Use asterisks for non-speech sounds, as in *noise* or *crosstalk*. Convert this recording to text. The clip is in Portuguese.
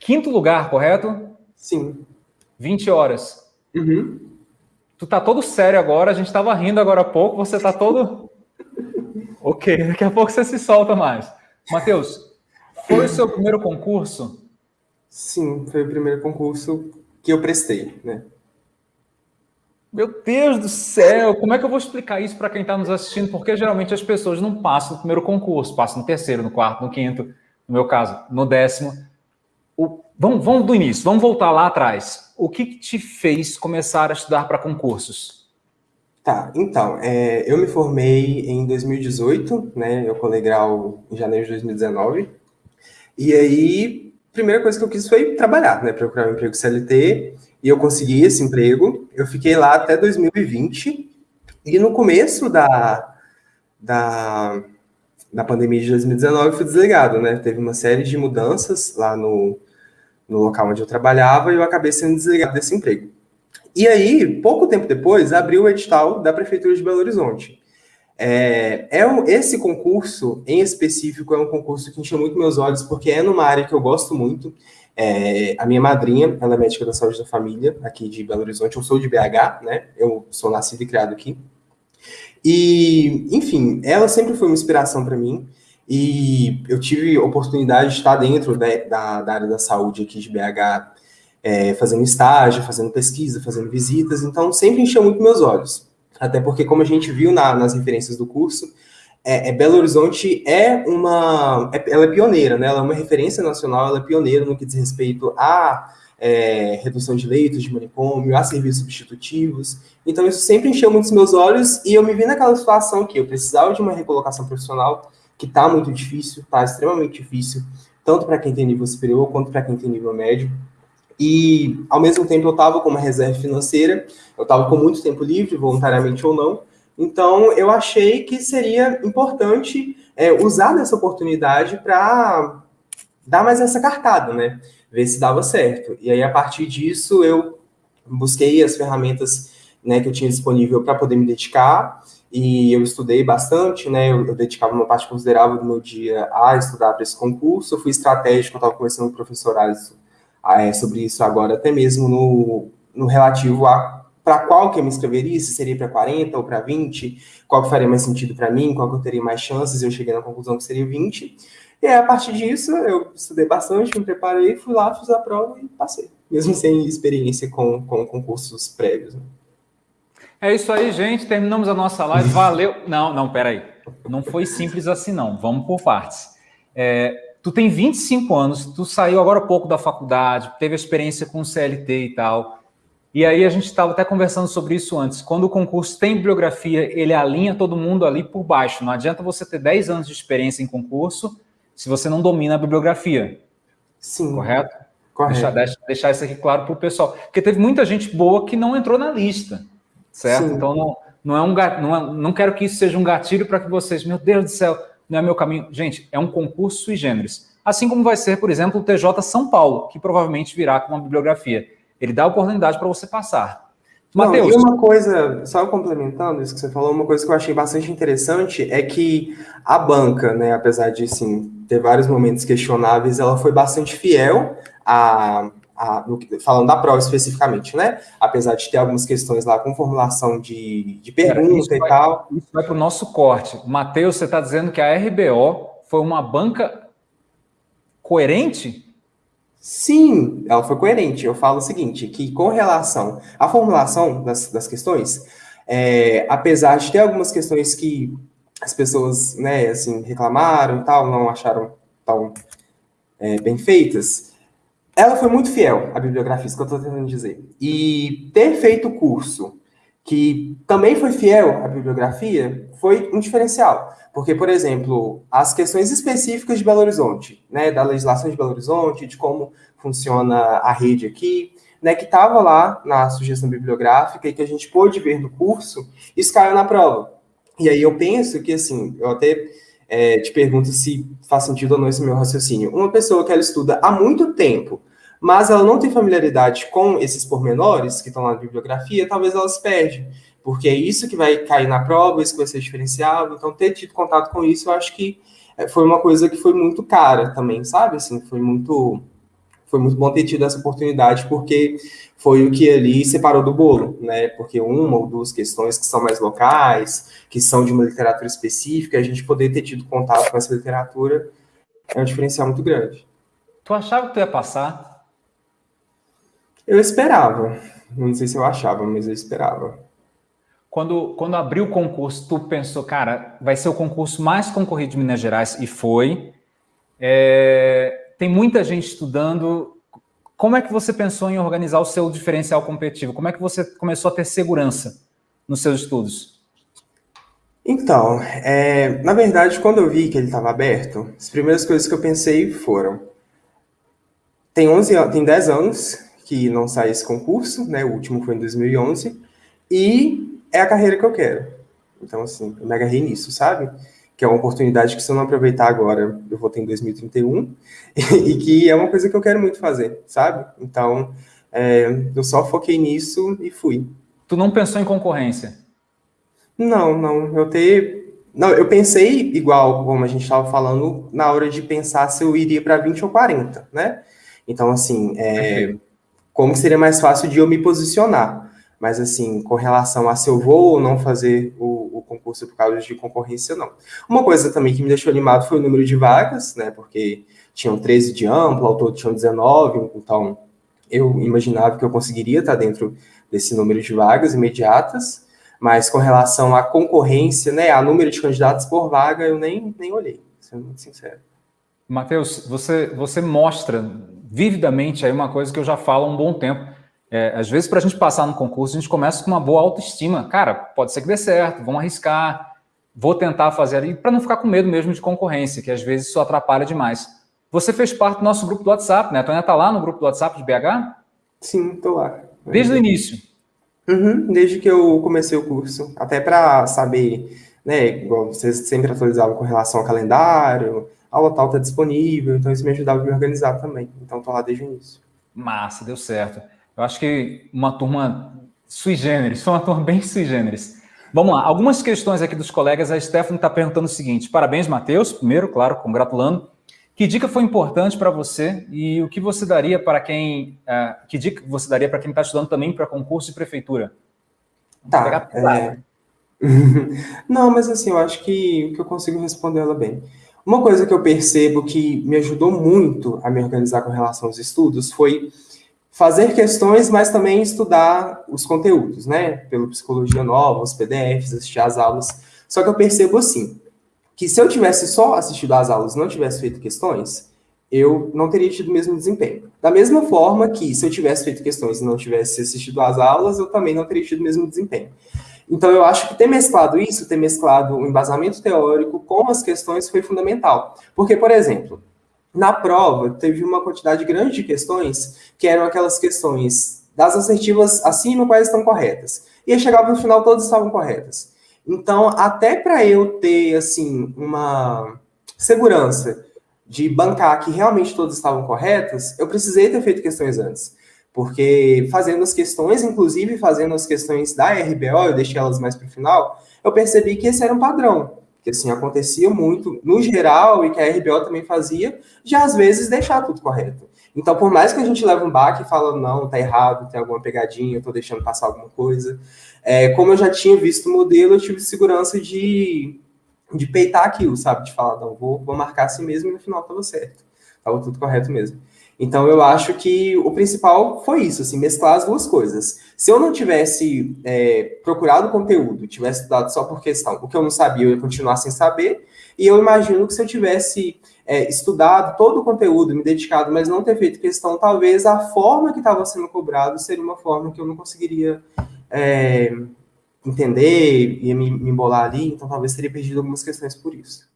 Quinto lugar, correto? Sim. 20 horas. Uhum. Tu tá todo sério agora, a gente tava rindo agora há pouco, você tá todo. *laughs* ok, daqui a pouco você se solta mais. Matheus, foi o seu primeiro concurso? Sim, foi o primeiro concurso que eu prestei, né? Meu Deus do céu, como é que eu vou explicar isso para quem está nos assistindo? Porque geralmente as pessoas não passam no primeiro concurso, passam no terceiro, no quarto, no quinto, no meu caso, no décimo. O, vamos, vamos do início, vamos voltar lá atrás. O que, que te fez começar a estudar para concursos? Tá, então, é, eu me formei em 2018, né? Eu colei grau em janeiro de 2019. E aí, a primeira coisa que eu quis foi trabalhar, né? Procurar um emprego CLT e eu consegui esse emprego. Eu fiquei lá até 2020 e no começo da, da, da pandemia de 2019 fui desligado, né? Teve uma série de mudanças lá no, no local onde eu trabalhava e eu acabei sendo desligado desse emprego. E aí, pouco tempo depois, abriu o edital da Prefeitura de Belo Horizonte. É, é um, esse concurso, em específico, é um concurso que encheu muito meus olhos, porque é numa área que eu gosto muito, é, a minha madrinha, ela é médica da saúde da família, aqui de Belo Horizonte. Eu sou de BH, né? Eu sou nascido e criado aqui. E, enfim, ela sempre foi uma inspiração para mim. E eu tive oportunidade de estar dentro da, da, da área da saúde aqui de BH, é, fazendo estágio, fazendo pesquisa, fazendo visitas. Então, sempre encheu muito meus olhos. Até porque, como a gente viu na, nas referências do curso, é, é, Belo Horizonte é uma. É, ela é pioneira, né? Ela é uma referência nacional, ela é pioneira no que diz respeito à é, redução de leitos de manicômio, a serviços substitutivos. Então, isso sempre encheu muitos meus olhos e eu me vi naquela situação que eu precisava de uma recolocação profissional, que está muito difícil, está extremamente difícil, tanto para quem tem nível superior quanto para quem tem nível médio. E, ao mesmo tempo, eu estava com uma reserva financeira, eu estava com muito tempo livre, voluntariamente ou não, então, eu achei que seria importante é, usar dessa oportunidade para dar mais essa cartada, né? Ver se dava certo. E aí, a partir disso, eu busquei as ferramentas né, que eu tinha disponível para poder me dedicar e eu estudei bastante, né? Eu, eu, dedicava uma parte considerável do meu dia a estudar para esse concurso. Eu fui estratégico, eu estava conversando com o professor Alisson é, sobre isso agora, até mesmo no, no relativo a para qual que eu me inscreveria, se seria para 40 ou para 20, qual que faria mais sentido para mim, qual que eu teria mais chances, eu cheguei na conclusão que seria 20. E aí, a partir disso, eu estudei bastante, me preparei, fui lá, fiz a prova e passei, mesmo sem experiência com, com concursos prévios. Né? É isso aí, gente. Terminamos a nossa live. Valeu. Não, não, peraí. Não foi simples assim, não. Vamos por partes. É, tu tem 25 anos, tu saiu agora pouco da faculdade, teve experiência com CLT e tal. E aí a gente estava até conversando sobre isso antes. Quando o concurso tem bibliografia, ele alinha todo mundo ali por baixo. Não adianta você ter 10 anos de experiência em concurso se você não domina a bibliografia. Sim. Correto? Correto. Deixar, deixar isso aqui claro para o pessoal. Porque teve muita gente boa que não entrou na lista. Certo? Sim. Então não, não é um não, é, não quero que isso seja um gatilho para que vocês, meu Deus do céu, não é meu caminho. Gente, é um concurso sui generis. Assim como vai ser, por exemplo, o TJ São Paulo, que provavelmente virá com uma bibliografia. Ele dá a oportunidade para você passar. Matheus. E uma coisa, só complementando isso que você falou, uma coisa que eu achei bastante interessante é que a banca, né, apesar de sim, ter vários momentos questionáveis, ela foi bastante fiel a, a, falando da prova especificamente, né? Apesar de ter algumas questões lá com formulação de, de pergunta e vai, tal. Isso vai para o nosso corte. Matheus, você está dizendo que a RBO foi uma banca coerente? Sim, ela foi coerente. Eu falo o seguinte, que com relação à formulação das, das questões, é, apesar de ter algumas questões que as pessoas, né, assim, reclamaram e tal, não acharam tão é, bem feitas, ela foi muito fiel à bibliografia, isso que eu estou tentando dizer. E ter feito o curso que também foi fiel à bibliografia foi um diferencial. Porque, por exemplo, as questões específicas de Belo Horizonte, né, da legislação de Belo Horizonte, de como funciona a rede aqui, né, que estava lá na sugestão bibliográfica e que a gente pôde ver no curso, isso caiu na prova. E aí eu penso que, assim, eu até é, te pergunto se faz sentido ou não esse meu raciocínio. Uma pessoa que ela estuda há muito tempo, mas ela não tem familiaridade com esses pormenores que estão lá na bibliografia, talvez ela se perde. Porque é isso que vai cair na prova, isso que vai ser diferenciado. Então, ter tido contato com isso, eu acho que é, foi uma coisa que foi muito cara também, sabe? Assim, foi muito foi muito bom ter tido essa oportunidade, porque foi o que ali separou do bolo, né? Porque uma ou duas questões que são mais locais, que são de uma literatura específica, a gente poder ter tido contato com essa literatura é um diferencial muito grande. Tu achava que tu ia passar? Eu esperava. Não sei se eu achava, mas eu esperava. Quando, quando abriu o concurso, tu pensou, cara, vai ser o concurso mais concorrido de Minas Gerais, e foi. É, tem muita gente estudando. Como é que você pensou em organizar o seu diferencial competitivo? Como é que você começou a ter segurança nos seus estudos? Então, é, na verdade, quando eu vi que ele estava aberto, as primeiras coisas que eu pensei foram: tem 11, tem 10 anos que não sai esse concurso, né? O último foi em 2011 e é a carreira que eu quero. Então, assim, eu me agarrei nisso, sabe? Que é uma oportunidade que se eu não aproveitar agora, eu vou ter em 2031 *laughs* e que é uma coisa que eu quero muito fazer, sabe? Então, é, eu só foquei nisso e fui. Tu não pensou em concorrência? Não, não. Eu ter. Não, eu pensei igual, como a gente estava falando, na hora de pensar se eu iria para 20 ou 40, né? Então, assim, é, como seria mais fácil de eu me posicionar. Mas, assim, com relação a se eu vou ou não fazer o, o, concurso por causa de concorrência, não. Uma coisa também que me deixou animado foi o número de vagas, né? Porque tinham 13 de amplo, ao todo tinham 19, então eu imaginava que eu conseguiria estar dentro desse número de vagas imediatas. Mas com relação à concorrência, né, a número de candidatos por vaga, eu nem, nem olhei, sendo muito sincero. Matheus, você, você mostra vividamente aí uma coisa que eu já falo há um bom tempo. É, às vezes, para a gente passar no concurso, a gente começa com uma boa autoestima. Cara, pode ser que dê certo, vamos arriscar, vou tentar fazer ali, para não ficar com medo mesmo de concorrência, que às vezes isso atrapalha demais. Você fez parte do nosso grupo do WhatsApp, né? A Tônia está lá no grupo do WhatsApp de BH? Sim, estou lá. Desde o início? Uhum, desde que eu comecei o curso. Até para saber, né? Igual vocês sempre atualizavam com relação ao calendário, aula tal está disponível, então isso me ajudava a me organizar também. Então, estou lá desde o início. Massa, deu certo. Eu acho que uma turma sui generis, foi uma turma bem sui generis. Vamos lá, algumas questões aqui dos colegas. A Stephanie está perguntando o seguinte: parabéns, Matheus, primeiro, claro, congratulando. Que dica foi importante para você e o que você daria para quem. Uh, que dica você daria para quem está estudando também para concurso de prefeitura? Tá. É... *laughs* Não, mas assim, eu acho que, que eu consigo responder ela bem. Uma coisa que eu percebo que me ajudou muito a me organizar com relação aos estudos foi fazer questões, mas também estudar os conteúdos, né? Pelo Psicologia Nova, os PDFs, assistir às aulas. Só que eu percebo assim, que se eu tivesse só assistido às aulas e não tivesse feito questões, eu não teria tido o mesmo desempenho. Da mesma forma que se eu tivesse feito questões e não tivesse assistido às aulas, eu também não teria tido o mesmo desempenho. Então, eu acho que ter mesclado isso, ter mesclado o embasamento teórico com as questões foi fundamental. Porque, por exemplo, na prova, teve uma quantidade grande de questões que eram aquelas questões das assertivas acima, quais estão corretas. E chegava no final, todas estavam corretas. Então, até para eu ter, assim, uma segurança de bancar que realmente todas estavam corretas, eu precisei ter feito questões antes. Porque fazendo as questões, inclusive fazendo as questões da RBO, eu deixei elas mais para o final, eu percebi que esse era um padrão. Que assim, acontecia muito no geral e que a RBO também fazia, de às vezes deixar tudo correto. Então, por mais que a gente leve um baque e fala, não, tá errado, tem alguma pegadinha, eu tô deixando passar alguma coisa. É, como eu já tinha visto o modelo, eu tive segurança de, de peitar aquilo, sabe? De falar, não, vou, vou marcar assim mesmo e no final tava certo. Tava tudo correto mesmo. Então, eu acho que o principal foi isso, assim, mesclar as duas coisas. Se eu não tivesse é, procurado conteúdo, tivesse estudado só por questão, o que eu não sabia, eu ia continuar sem saber, e eu imagino que se eu tivesse é, estudado todo o conteúdo, me dedicado, mas não ter feito questão, talvez a forma que estava sendo cobrado seria uma forma que eu não conseguiria é, entender, ia me, me embolar ali, então talvez teria perdido algumas questões por isso.